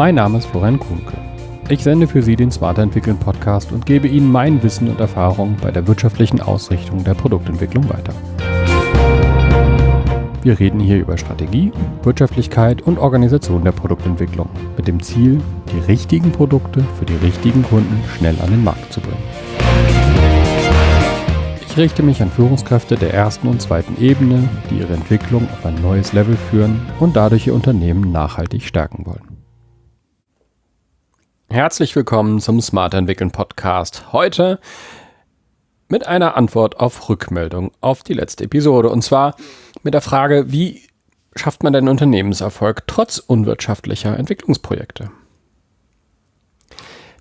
Mein Name ist Florian Kuhnke. Ich sende für Sie den Smarter Entwickeln Podcast und gebe Ihnen mein Wissen und Erfahrung bei der wirtschaftlichen Ausrichtung der Produktentwicklung weiter. Wir reden hier über Strategie, Wirtschaftlichkeit und Organisation der Produktentwicklung mit dem Ziel, die richtigen Produkte für die richtigen Kunden schnell an den Markt zu bringen. Ich richte mich an Führungskräfte der ersten und zweiten Ebene, die ihre Entwicklung auf ein neues Level führen und dadurch ihr Unternehmen nachhaltig stärken wollen. Herzlich willkommen zum Smart Entwickeln Podcast. Heute mit einer Antwort auf Rückmeldung auf die letzte Episode. Und zwar mit der Frage, wie schafft man denn Unternehmenserfolg trotz unwirtschaftlicher Entwicklungsprojekte?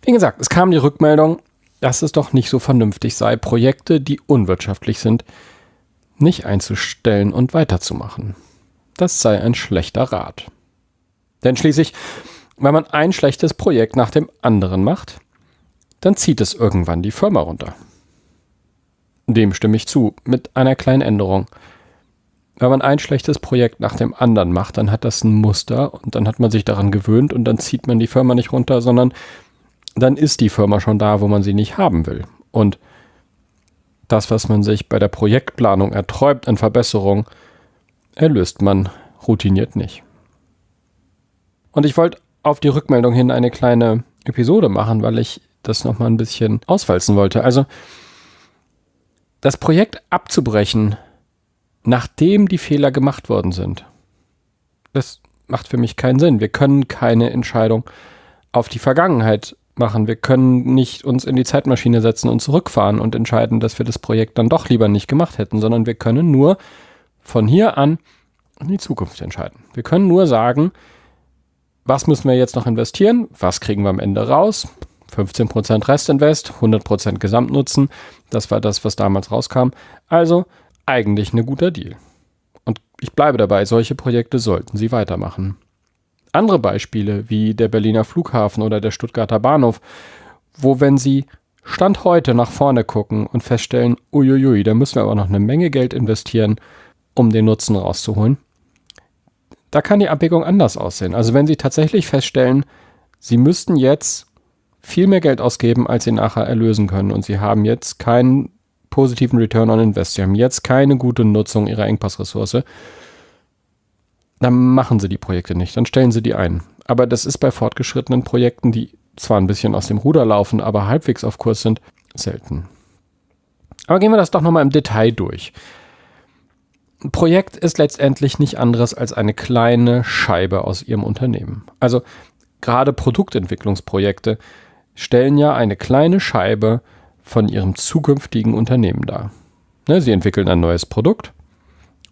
Wie gesagt, es kam die Rückmeldung, dass es doch nicht so vernünftig sei, Projekte, die unwirtschaftlich sind, nicht einzustellen und weiterzumachen. Das sei ein schlechter Rat. Denn schließlich, wenn man ein schlechtes Projekt nach dem anderen macht, dann zieht es irgendwann die Firma runter. Dem stimme ich zu, mit einer kleinen Änderung. Wenn man ein schlechtes Projekt nach dem anderen macht, dann hat das ein Muster und dann hat man sich daran gewöhnt und dann zieht man die Firma nicht runter, sondern dann ist die Firma schon da, wo man sie nicht haben will. Und das, was man sich bei der Projektplanung erträumt an Verbesserung, erlöst man routiniert nicht. Und ich wollte auf die Rückmeldung hin eine kleine Episode machen, weil ich das nochmal ein bisschen auswalzen wollte. Also das Projekt abzubrechen, nachdem die Fehler gemacht worden sind, das macht für mich keinen Sinn. Wir können keine Entscheidung auf die Vergangenheit machen. Wir können nicht uns in die Zeitmaschine setzen und zurückfahren und entscheiden, dass wir das Projekt dann doch lieber nicht gemacht hätten, sondern wir können nur von hier an in die Zukunft entscheiden. Wir können nur sagen, was müssen wir jetzt noch investieren? Was kriegen wir am Ende raus? 15% Restinvest, 100% Gesamtnutzen. Das war das, was damals rauskam. Also eigentlich ein guter Deal. Und ich bleibe dabei, solche Projekte sollten Sie weitermachen. Andere Beispiele wie der Berliner Flughafen oder der Stuttgarter Bahnhof, wo wenn Sie Stand heute nach vorne gucken und feststellen, uiuiui, da müssen wir aber noch eine Menge Geld investieren, um den Nutzen rauszuholen. Da kann die Abwägung anders aussehen. Also wenn Sie tatsächlich feststellen, Sie müssten jetzt viel mehr Geld ausgeben, als Sie nachher erlösen können und Sie haben jetzt keinen positiven Return on Invest, Sie haben jetzt keine gute Nutzung Ihrer Engpassressource, dann machen sie die Projekte nicht, dann stellen sie die ein. Aber das ist bei fortgeschrittenen Projekten, die zwar ein bisschen aus dem Ruder laufen, aber halbwegs auf Kurs sind, selten. Aber gehen wir das doch nochmal im Detail durch. Projekt ist letztendlich nicht anderes als eine kleine Scheibe aus Ihrem Unternehmen. Also gerade Produktentwicklungsprojekte stellen ja eine kleine Scheibe von Ihrem zukünftigen Unternehmen dar. Ne, sie entwickeln ein neues Produkt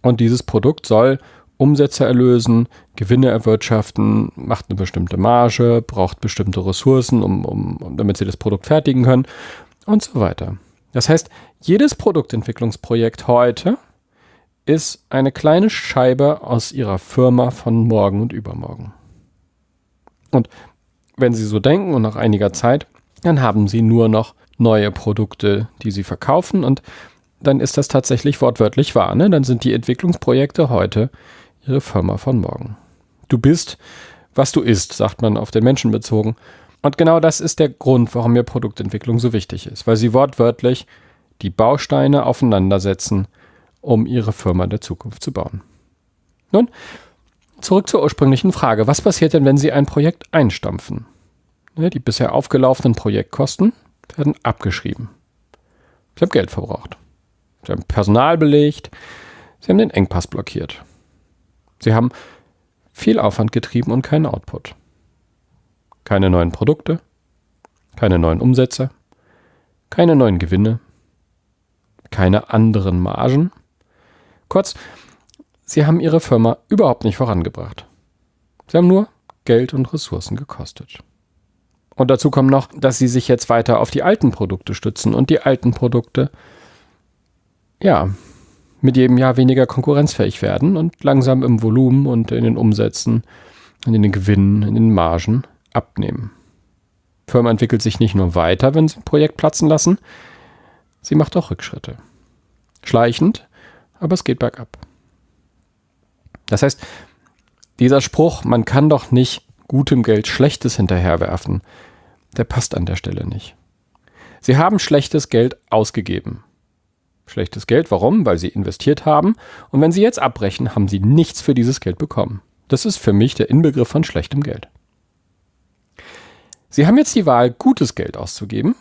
und dieses Produkt soll Umsätze erlösen, Gewinne erwirtschaften, macht eine bestimmte Marge, braucht bestimmte Ressourcen, um, um, damit sie das Produkt fertigen können und so weiter. Das heißt, jedes Produktentwicklungsprojekt heute ist eine kleine Scheibe aus ihrer Firma von morgen und übermorgen. Und wenn Sie so denken und nach einiger Zeit, dann haben Sie nur noch neue Produkte, die Sie verkaufen und dann ist das tatsächlich wortwörtlich wahr. Ne? Dann sind die Entwicklungsprojekte heute ihre Firma von morgen. Du bist, was du isst, sagt man auf den Menschen bezogen. Und genau das ist der Grund, warum mir Produktentwicklung so wichtig ist, weil sie wortwörtlich die Bausteine aufeinandersetzen, um ihre Firma der Zukunft zu bauen. Nun, zurück zur ursprünglichen Frage. Was passiert denn, wenn Sie ein Projekt einstampfen? Die bisher aufgelaufenen Projektkosten werden abgeschrieben. Sie haben Geld verbraucht. Sie haben Personal belegt. Sie haben den Engpass blockiert. Sie haben viel Aufwand getrieben und keinen Output. Keine neuen Produkte, keine neuen Umsätze, keine neuen Gewinne, keine anderen Margen. Kurz, sie haben ihre Firma überhaupt nicht vorangebracht. Sie haben nur Geld und Ressourcen gekostet. Und dazu kommt noch, dass sie sich jetzt weiter auf die alten Produkte stützen und die alten Produkte, ja, mit jedem Jahr weniger konkurrenzfähig werden und langsam im Volumen und in den Umsätzen, in den Gewinnen, in den Margen abnehmen. Die Firma entwickelt sich nicht nur weiter, wenn sie ein Projekt platzen lassen, sie macht auch Rückschritte. Schleichend, aber es geht bergab. Das heißt, dieser Spruch, man kann doch nicht gutem Geld Schlechtes hinterherwerfen, der passt an der Stelle nicht. Sie haben schlechtes Geld ausgegeben. Schlechtes Geld, warum? Weil sie investiert haben und wenn sie jetzt abbrechen, haben sie nichts für dieses Geld bekommen. Das ist für mich der Inbegriff von schlechtem Geld. Sie haben jetzt die Wahl, gutes Geld auszugeben,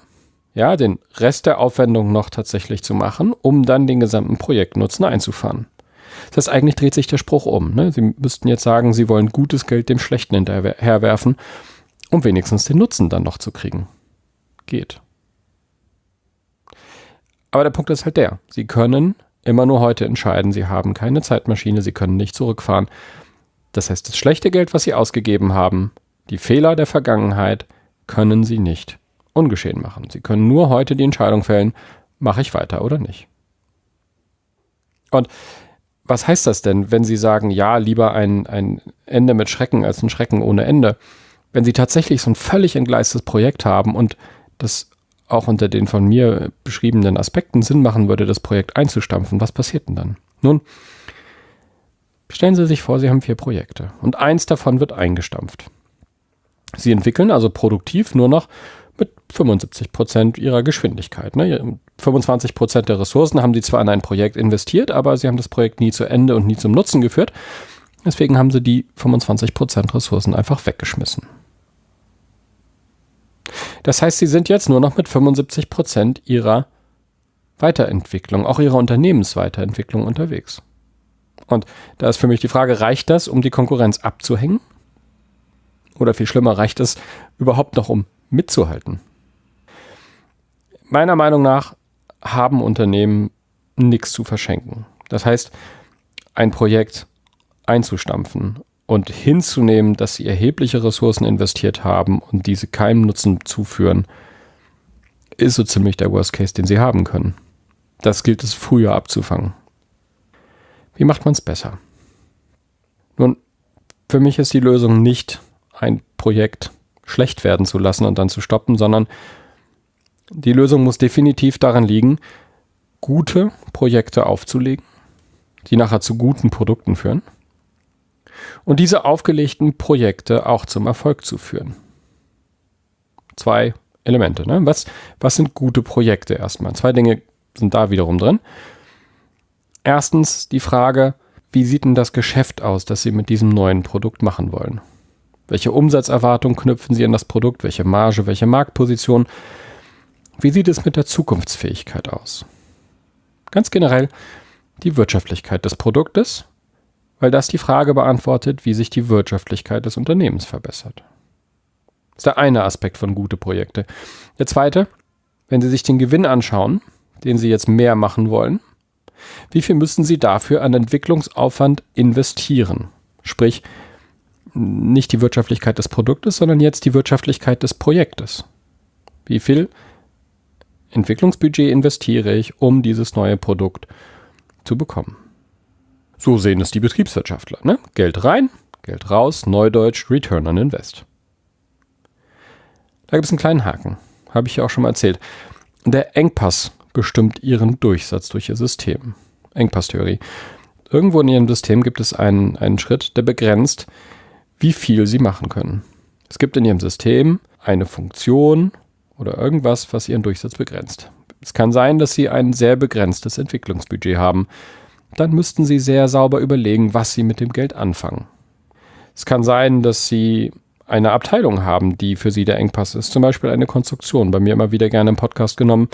ja, den Rest der Aufwendung noch tatsächlich zu machen, um dann den gesamten Projektnutzen einzufahren. Das heißt, eigentlich dreht sich der Spruch um. Ne? Sie müssten jetzt sagen, Sie wollen gutes Geld dem Schlechten hinterherwerfen, um wenigstens den Nutzen dann noch zu kriegen. Geht. Aber der Punkt ist halt der, Sie können immer nur heute entscheiden, Sie haben keine Zeitmaschine, Sie können nicht zurückfahren. Das heißt, das schlechte Geld, was Sie ausgegeben haben, die Fehler der Vergangenheit, können Sie nicht ungeschehen machen. Sie können nur heute die Entscheidung fällen, mache ich weiter oder nicht. Und was heißt das denn, wenn Sie sagen, ja, lieber ein, ein Ende mit Schrecken als ein Schrecken ohne Ende? Wenn Sie tatsächlich so ein völlig entgleistes Projekt haben und das auch unter den von mir beschriebenen Aspekten Sinn machen würde, das Projekt einzustampfen, was passiert denn dann? Nun, stellen Sie sich vor, Sie haben vier Projekte und eins davon wird eingestampft. Sie entwickeln also produktiv nur noch mit 75 Prozent ihrer Geschwindigkeit. Ne? 25 Prozent der Ressourcen haben sie zwar in ein Projekt investiert, aber sie haben das Projekt nie zu Ende und nie zum Nutzen geführt. Deswegen haben sie die 25 Prozent Ressourcen einfach weggeschmissen. Das heißt, sie sind jetzt nur noch mit 75 Prozent ihrer Weiterentwicklung, auch ihrer Unternehmensweiterentwicklung unterwegs. Und da ist für mich die Frage, reicht das, um die Konkurrenz abzuhängen? Oder viel schlimmer, reicht es überhaupt noch, um mitzuhalten? Meiner Meinung nach haben Unternehmen nichts zu verschenken. Das heißt, ein Projekt einzustampfen und hinzunehmen, dass sie erhebliche Ressourcen investiert haben und diese keinem Nutzen zuführen, ist so ziemlich der Worst Case, den sie haben können. Das gilt es früher abzufangen. Wie macht man es besser? Nun, für mich ist die Lösung nicht, ein Projekt schlecht werden zu lassen und dann zu stoppen, sondern die Lösung muss definitiv daran liegen, gute Projekte aufzulegen, die nachher zu guten Produkten führen und diese aufgelegten Projekte auch zum Erfolg zu führen. Zwei Elemente. Ne? Was, was sind gute Projekte erstmal? Zwei Dinge sind da wiederum drin. Erstens die Frage, wie sieht denn das Geschäft aus, das Sie mit diesem neuen Produkt machen wollen? Welche Umsatzerwartungen knüpfen Sie an das Produkt? Welche Marge, welche Marktposition? Wie sieht es mit der Zukunftsfähigkeit aus? Ganz generell die Wirtschaftlichkeit des Produktes, weil das die Frage beantwortet, wie sich die Wirtschaftlichkeit des Unternehmens verbessert. Das ist der eine Aspekt von gute Projekte. Der zweite, wenn Sie sich den Gewinn anschauen, den Sie jetzt mehr machen wollen, wie viel müssen Sie dafür an Entwicklungsaufwand investieren? Sprich, nicht die Wirtschaftlichkeit des Produktes, sondern jetzt die Wirtschaftlichkeit des Projektes. Wie viel Entwicklungsbudget investiere ich, um dieses neue Produkt zu bekommen? So sehen es die Betriebswirtschaftler. Ne? Geld rein, Geld raus, Neudeutsch, Return on Invest. Da gibt es einen kleinen Haken, habe ich ja auch schon mal erzählt. Der Engpass bestimmt ihren Durchsatz durch ihr System. Engpasstheorie. Irgendwo in ihrem System gibt es einen, einen Schritt, der begrenzt, wie viel sie machen können. Es gibt in ihrem System eine Funktion oder irgendwas, was ihren Durchsatz begrenzt. Es kann sein, dass sie ein sehr begrenztes Entwicklungsbudget haben. Dann müssten sie sehr sauber überlegen, was sie mit dem Geld anfangen. Es kann sein, dass sie eine Abteilung haben, die für sie der Engpass ist, zum Beispiel eine Konstruktion, bei mir immer wieder gerne im Podcast genommen,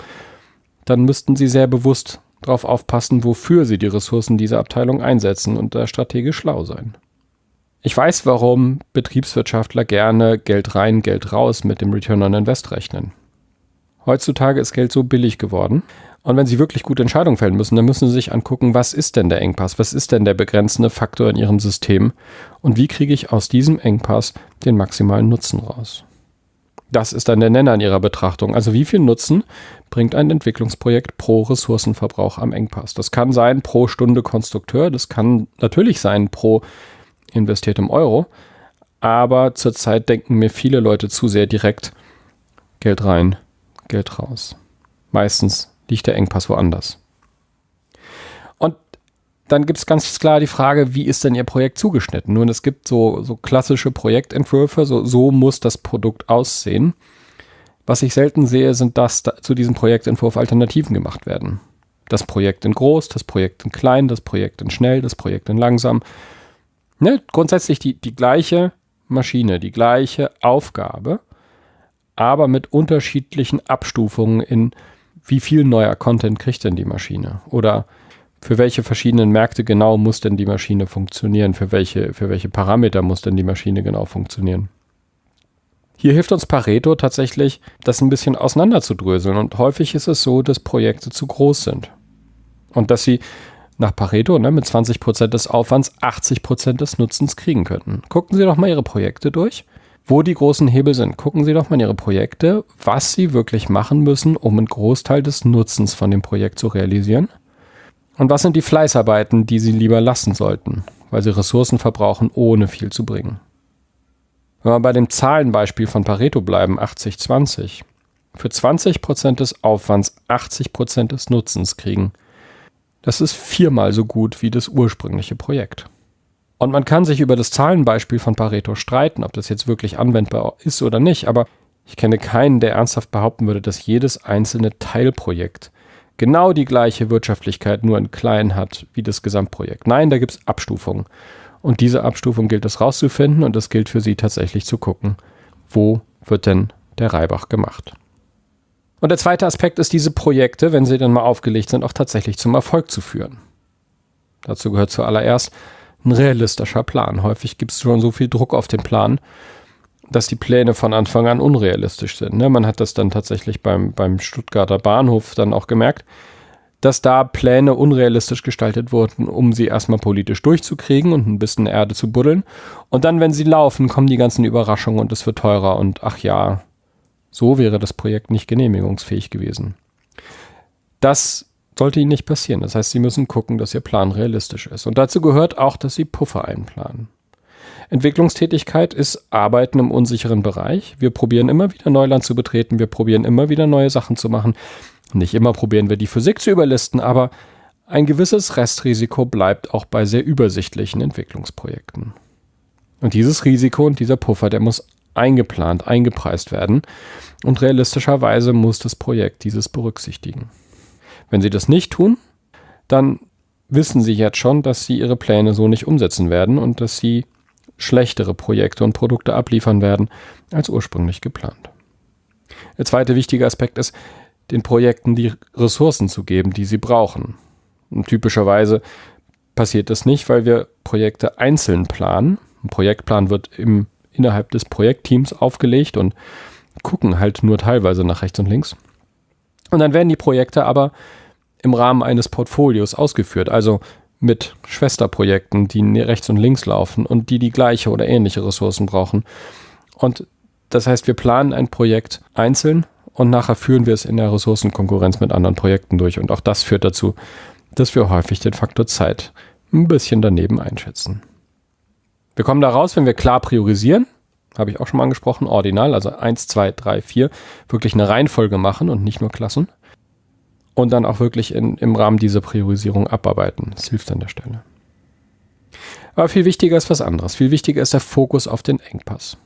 dann müssten sie sehr bewusst darauf aufpassen, wofür sie die Ressourcen dieser Abteilung einsetzen und da strategisch schlau sein. Ich weiß, warum Betriebswirtschaftler gerne Geld rein, Geld raus mit dem Return on Invest rechnen. Heutzutage ist Geld so billig geworden. Und wenn Sie wirklich gute Entscheidungen fällen müssen, dann müssen Sie sich angucken, was ist denn der Engpass? Was ist denn der begrenzende Faktor in Ihrem System? Und wie kriege ich aus diesem Engpass den maximalen Nutzen raus? Das ist dann der Nenner in Ihrer Betrachtung. Also wie viel Nutzen bringt ein Entwicklungsprojekt pro Ressourcenverbrauch am Engpass? Das kann sein pro Stunde Konstrukteur, das kann natürlich sein pro investiert im Euro. Aber zurzeit denken mir viele Leute zu sehr direkt Geld rein, Geld raus. Meistens liegt der Engpass woanders. Und dann gibt es ganz klar die Frage, wie ist denn Ihr Projekt zugeschnitten? Nun, es gibt so, so klassische Projektentwürfe, so, so muss das Produkt aussehen. Was ich selten sehe, sind, dass da zu diesem Projektentwurf Alternativen gemacht werden. Das Projekt in groß, das Projekt in klein, das Projekt in schnell, das Projekt in langsam. Ne? Grundsätzlich die, die gleiche Maschine, die gleiche Aufgabe, aber mit unterschiedlichen Abstufungen in wie viel neuer Content kriegt denn die Maschine? Oder für welche verschiedenen Märkte genau muss denn die Maschine funktionieren? Für welche, für welche Parameter muss denn die Maschine genau funktionieren? Hier hilft uns Pareto tatsächlich, das ein bisschen auseinanderzudröseln. Und häufig ist es so, dass Projekte zu groß sind. Und dass sie nach Pareto ne, mit 20% des Aufwands 80% des Nutzens kriegen könnten. Gucken Sie doch mal Ihre Projekte durch, wo die großen Hebel sind. Gucken Sie doch mal Ihre Projekte, was Sie wirklich machen müssen, um einen Großteil des Nutzens von dem Projekt zu realisieren. Und was sind die Fleißarbeiten, die Sie lieber lassen sollten, weil sie Ressourcen verbrauchen, ohne viel zu bringen. Wenn wir bei dem Zahlenbeispiel von Pareto bleiben, 80-20, für 20% des Aufwands 80% des Nutzens kriegen, das ist viermal so gut wie das ursprüngliche Projekt. Und man kann sich über das Zahlenbeispiel von Pareto streiten, ob das jetzt wirklich anwendbar ist oder nicht, aber ich kenne keinen, der ernsthaft behaupten würde, dass jedes einzelne Teilprojekt genau die gleiche Wirtschaftlichkeit nur in klein hat wie das Gesamtprojekt. Nein, da gibt es Abstufungen. Und diese Abstufung gilt es rauszufinden und es gilt für Sie tatsächlich zu gucken, wo wird denn der Reibach gemacht. Und der zweite Aspekt ist, diese Projekte, wenn sie dann mal aufgelegt sind, auch tatsächlich zum Erfolg zu führen. Dazu gehört zuallererst ein realistischer Plan. Häufig gibt es schon so viel Druck auf den Plan, dass die Pläne von Anfang an unrealistisch sind. Ne? Man hat das dann tatsächlich beim, beim Stuttgarter Bahnhof dann auch gemerkt dass da Pläne unrealistisch gestaltet wurden, um sie erstmal politisch durchzukriegen und ein bisschen Erde zu buddeln. Und dann, wenn sie laufen, kommen die ganzen Überraschungen und es wird teurer und ach ja, so wäre das Projekt nicht genehmigungsfähig gewesen. Das sollte ihnen nicht passieren. Das heißt, sie müssen gucken, dass ihr Plan realistisch ist. Und dazu gehört auch, dass sie Puffer einplanen. Entwicklungstätigkeit ist Arbeiten im unsicheren Bereich. Wir probieren immer wieder Neuland zu betreten, wir probieren immer wieder neue Sachen zu machen. Nicht immer probieren wir die Physik zu überlisten, aber ein gewisses Restrisiko bleibt auch bei sehr übersichtlichen Entwicklungsprojekten. Und dieses Risiko und dieser Puffer, der muss eingeplant, eingepreist werden und realistischerweise muss das Projekt dieses berücksichtigen. Wenn Sie das nicht tun, dann wissen Sie jetzt schon, dass Sie Ihre Pläne so nicht umsetzen werden und dass Sie schlechtere Projekte und Produkte abliefern werden als ursprünglich geplant. Der zweite wichtige Aspekt ist, den Projekten die Ressourcen zu geben, die sie brauchen. Und typischerweise passiert das nicht, weil wir Projekte einzeln planen. Ein Projektplan wird im, innerhalb des Projektteams aufgelegt und gucken halt nur teilweise nach rechts und links. Und dann werden die Projekte aber im Rahmen eines Portfolios ausgeführt, also mit Schwesterprojekten, die rechts und links laufen und die die gleiche oder ähnliche Ressourcen brauchen. Und das heißt, wir planen ein Projekt einzeln und nachher führen wir es in der Ressourcenkonkurrenz mit anderen Projekten durch. Und auch das führt dazu, dass wir häufig den Faktor Zeit ein bisschen daneben einschätzen. Wir kommen da raus, wenn wir klar priorisieren, habe ich auch schon mal angesprochen, ordinal, also 1, 2, 3, 4, wirklich eine Reihenfolge machen und nicht nur Klassen. Und dann auch wirklich in, im Rahmen dieser Priorisierung abarbeiten. Das hilft an der Stelle. Aber viel wichtiger ist was anderes. Viel wichtiger ist der Fokus auf den Engpass.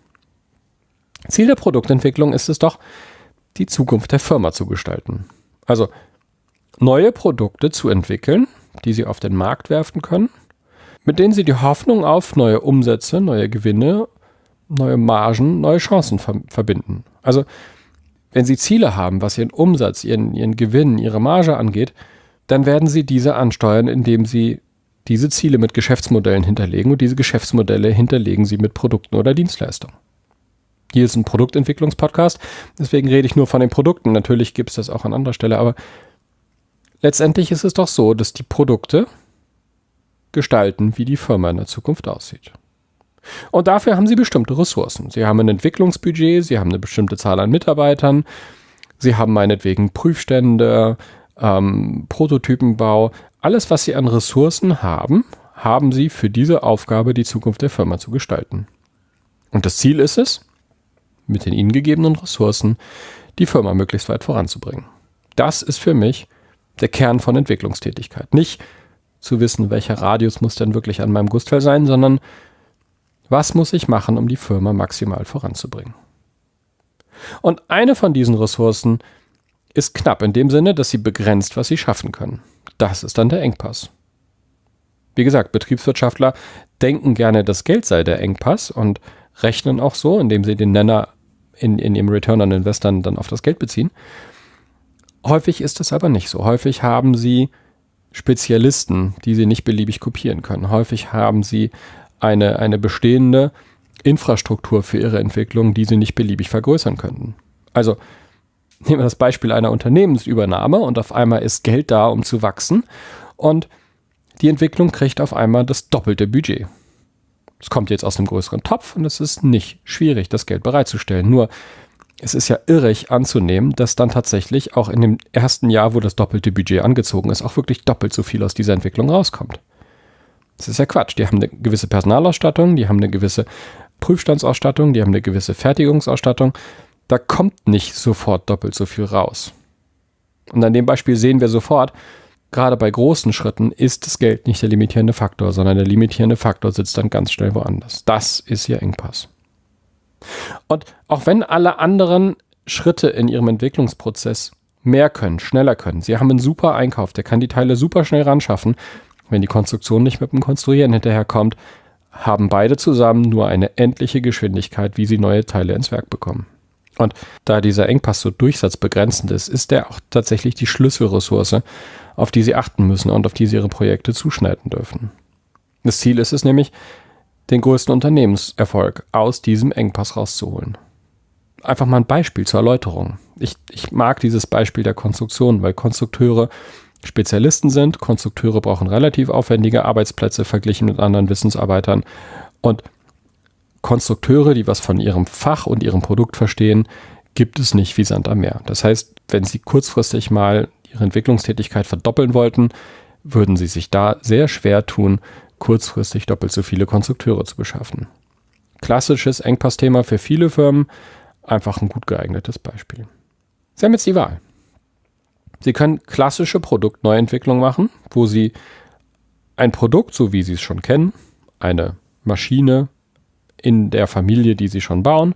Ziel der Produktentwicklung ist es doch, die Zukunft der Firma zu gestalten. Also neue Produkte zu entwickeln, die sie auf den Markt werfen können, mit denen sie die Hoffnung auf neue Umsätze, neue Gewinne, neue Margen, neue Chancen ver verbinden. Also wenn sie Ziele haben, was ihren Umsatz, ihren, ihren Gewinn, ihre Marge angeht, dann werden sie diese ansteuern, indem sie diese Ziele mit Geschäftsmodellen hinterlegen und diese Geschäftsmodelle hinterlegen sie mit Produkten oder Dienstleistungen. Hier ist ein Produktentwicklungspodcast, deswegen rede ich nur von den Produkten. Natürlich gibt es das auch an anderer Stelle, aber letztendlich ist es doch so, dass die Produkte gestalten, wie die Firma in der Zukunft aussieht. Und dafür haben sie bestimmte Ressourcen. Sie haben ein Entwicklungsbudget, sie haben eine bestimmte Zahl an Mitarbeitern, sie haben meinetwegen Prüfstände, ähm, Prototypenbau. Alles, was sie an Ressourcen haben, haben sie für diese Aufgabe, die Zukunft der Firma zu gestalten. Und das Ziel ist es, mit den ihnen gegebenen Ressourcen die Firma möglichst weit voranzubringen. Das ist für mich der Kern von Entwicklungstätigkeit. Nicht zu wissen, welcher Radius muss denn wirklich an meinem Gustfell sein, sondern was muss ich machen, um die Firma maximal voranzubringen. Und eine von diesen Ressourcen ist knapp in dem Sinne, dass sie begrenzt, was sie schaffen können. Das ist dann der Engpass. Wie gesagt, Betriebswirtschaftler denken gerne, das Geld sei der Engpass und rechnen auch so, indem sie den Nenner in, in ihrem Return on Investment dann auf das Geld beziehen. Häufig ist es aber nicht so. Häufig haben sie Spezialisten, die sie nicht beliebig kopieren können. Häufig haben sie eine, eine bestehende Infrastruktur für ihre Entwicklung, die sie nicht beliebig vergrößern könnten. Also nehmen wir das Beispiel einer Unternehmensübernahme und auf einmal ist Geld da, um zu wachsen und die Entwicklung kriegt auf einmal das doppelte Budget. Es kommt jetzt aus einem größeren Topf und es ist nicht schwierig, das Geld bereitzustellen. Nur es ist ja irrig anzunehmen, dass dann tatsächlich auch in dem ersten Jahr, wo das doppelte Budget angezogen ist, auch wirklich doppelt so viel aus dieser Entwicklung rauskommt. Das ist ja Quatsch. Die haben eine gewisse Personalausstattung, die haben eine gewisse Prüfstandsausstattung, die haben eine gewisse Fertigungsausstattung. Da kommt nicht sofort doppelt so viel raus. Und an dem Beispiel sehen wir sofort, gerade bei großen Schritten ist das Geld nicht der limitierende Faktor, sondern der limitierende Faktor sitzt dann ganz schnell woanders. Das ist ihr Engpass. Und auch wenn alle anderen Schritte in ihrem Entwicklungsprozess mehr können, schneller können, sie haben einen super Einkauf, der kann die Teile super schnell ran schaffen, wenn die Konstruktion nicht mit dem Konstruieren hinterherkommt, haben beide zusammen nur eine endliche Geschwindigkeit, wie sie neue Teile ins Werk bekommen. Und da dieser Engpass so durchsatzbegrenzend ist, ist er auch tatsächlich die Schlüsselressource, auf die sie achten müssen und auf die sie ihre Projekte zuschneiden dürfen. Das Ziel ist es nämlich, den größten Unternehmenserfolg aus diesem Engpass rauszuholen. Einfach mal ein Beispiel zur Erläuterung. Ich, ich mag dieses Beispiel der Konstruktion, weil Konstrukteure Spezialisten sind. Konstrukteure brauchen relativ aufwendige Arbeitsplätze verglichen mit anderen Wissensarbeitern. Und Konstrukteure, die was von ihrem Fach und ihrem Produkt verstehen, gibt es nicht wie Sand am Meer. Das heißt, wenn Sie kurzfristig mal Ihre Entwicklungstätigkeit verdoppeln wollten, würden Sie sich da sehr schwer tun, kurzfristig doppelt so viele Konstrukteure zu beschaffen. Klassisches Engpassthema für viele Firmen, einfach ein gut geeignetes Beispiel. Sie haben jetzt die Wahl. Sie können klassische Produktneuentwicklung machen, wo Sie ein Produkt, so wie Sie es schon kennen, eine Maschine in der Familie, die Sie schon bauen,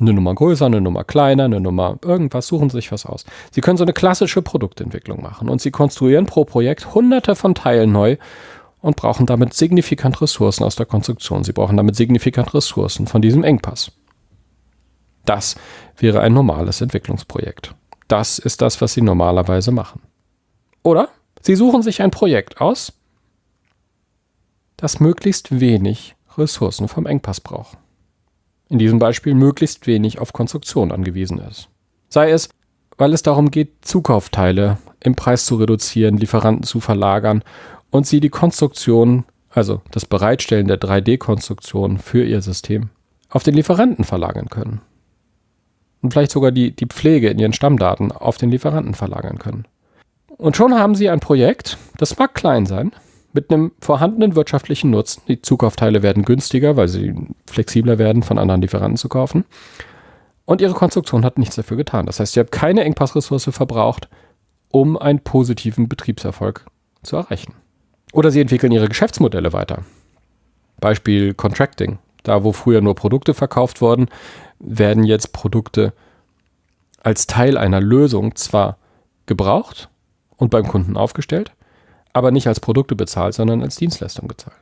eine Nummer größer, eine Nummer kleiner, eine Nummer irgendwas, suchen Sie sich was aus. Sie können so eine klassische Produktentwicklung machen und Sie konstruieren pro Projekt hunderte von Teilen neu und brauchen damit signifikant Ressourcen aus der Konstruktion. Sie brauchen damit signifikant Ressourcen von diesem Engpass. Das wäre ein normales Entwicklungsprojekt. Das ist das, was Sie normalerweise machen. Oder Sie suchen sich ein Projekt aus, das möglichst wenig Ressourcen vom Engpass braucht. In diesem Beispiel möglichst wenig auf Konstruktion angewiesen ist. Sei es, weil es darum geht, Zukaufteile im Preis zu reduzieren, Lieferanten zu verlagern und sie die Konstruktion, also das Bereitstellen der 3D-Konstruktion für ihr System, auf den Lieferanten verlagern können und vielleicht sogar die, die Pflege in ihren Stammdaten auf den Lieferanten verlagern können. Und schon haben Sie ein Projekt, das mag klein sein, mit einem vorhandenen wirtschaftlichen Nutzen. Die Zukaufteile werden günstiger, weil sie flexibler werden, von anderen Lieferanten zu kaufen. Und Ihre Konstruktion hat nichts dafür getan. Das heißt, Sie haben keine Engpassressource verbraucht, um einen positiven Betriebserfolg zu erreichen. Oder Sie entwickeln Ihre Geschäftsmodelle weiter. Beispiel Contracting. Da, wo früher nur Produkte verkauft wurden, werden jetzt Produkte als Teil einer Lösung zwar gebraucht und beim Kunden aufgestellt, aber nicht als Produkte bezahlt, sondern als Dienstleistung gezahlt.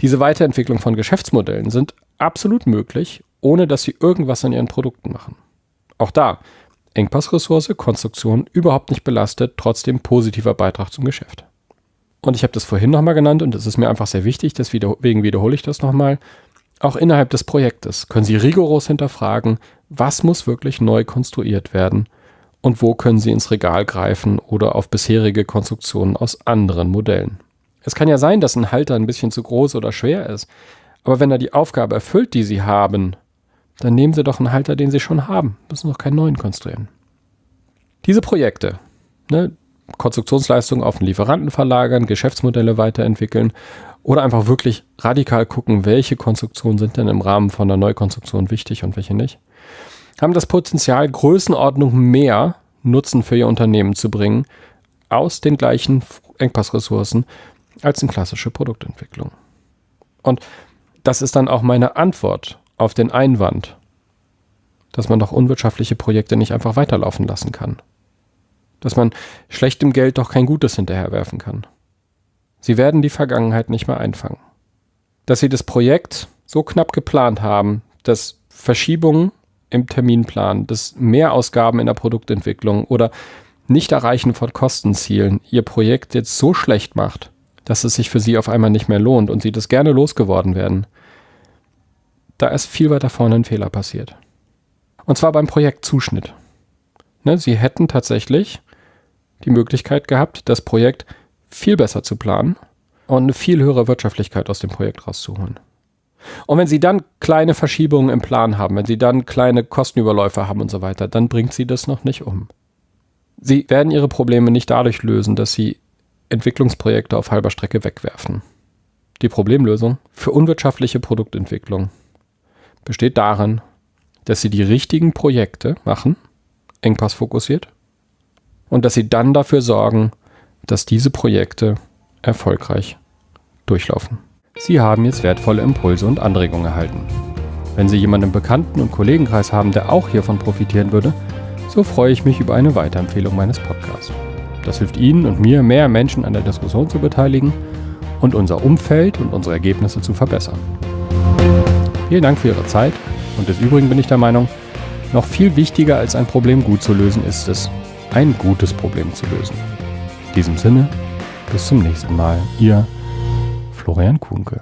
Diese Weiterentwicklung von Geschäftsmodellen sind absolut möglich, ohne dass sie irgendwas an ihren Produkten machen. Auch da, Engpassressource, Konstruktion überhaupt nicht belastet, trotzdem positiver Beitrag zum Geschäft. Und ich habe das vorhin nochmal genannt und es ist mir einfach sehr wichtig, deswegen wiederhole ich das nochmal. Auch innerhalb des Projektes können Sie rigoros hinterfragen, was muss wirklich neu konstruiert werden und wo können Sie ins Regal greifen oder auf bisherige Konstruktionen aus anderen Modellen. Es kann ja sein, dass ein Halter ein bisschen zu groß oder schwer ist, aber wenn er die Aufgabe erfüllt, die Sie haben, dann nehmen Sie doch einen Halter, den Sie schon haben, müssen noch keinen neuen konstruieren. Diese Projekte, ne, Konstruktionsleistungen auf den Lieferanten verlagern, Geschäftsmodelle weiterentwickeln oder einfach wirklich radikal gucken, welche Konstruktionen sind denn im Rahmen von einer Neukonstruktion wichtig und welche nicht. Haben das Potenzial, Größenordnung mehr Nutzen für ihr Unternehmen zu bringen, aus den gleichen Engpassressourcen als eine klassische Produktentwicklung. Und das ist dann auch meine Antwort auf den Einwand, dass man doch unwirtschaftliche Projekte nicht einfach weiterlaufen lassen kann. Dass man schlechtem Geld doch kein Gutes hinterherwerfen kann. Sie werden die Vergangenheit nicht mehr einfangen. Dass sie das Projekt so knapp geplant haben, dass Verschiebungen im Terminplan, dass Mehrausgaben in der Produktentwicklung oder Nicht-Erreichen von Kostenzielen ihr Projekt jetzt so schlecht macht, dass es sich für sie auf einmal nicht mehr lohnt und sie das gerne losgeworden werden. Da ist viel weiter vorne ein Fehler passiert. Und zwar beim Projektzuschnitt. Ne, sie hätten tatsächlich die Möglichkeit gehabt, das Projekt viel besser zu planen und eine viel höhere Wirtschaftlichkeit aus dem Projekt rauszuholen. Und wenn Sie dann kleine Verschiebungen im Plan haben, wenn Sie dann kleine Kostenüberläufe haben und so weiter, dann bringt Sie das noch nicht um. Sie werden Ihre Probleme nicht dadurch lösen, dass Sie Entwicklungsprojekte auf halber Strecke wegwerfen. Die Problemlösung für unwirtschaftliche Produktentwicklung besteht darin, dass Sie die richtigen Projekte machen, engpassfokussiert, und dass Sie dann dafür sorgen, dass diese Projekte erfolgreich durchlaufen. Sie haben jetzt wertvolle Impulse und Anregungen erhalten. Wenn Sie jemanden im Bekannten- und Kollegenkreis haben, der auch hiervon profitieren würde, so freue ich mich über eine Weiterempfehlung meines Podcasts. Das hilft Ihnen und mir, mehr Menschen an der Diskussion zu beteiligen und unser Umfeld und unsere Ergebnisse zu verbessern. Vielen Dank für Ihre Zeit und des Übrigen bin ich der Meinung, noch viel wichtiger als ein Problem gut zu lösen ist es, ein gutes Problem zu lösen. In diesem Sinne, bis zum nächsten Mal. Ihr Florian Kuhnke.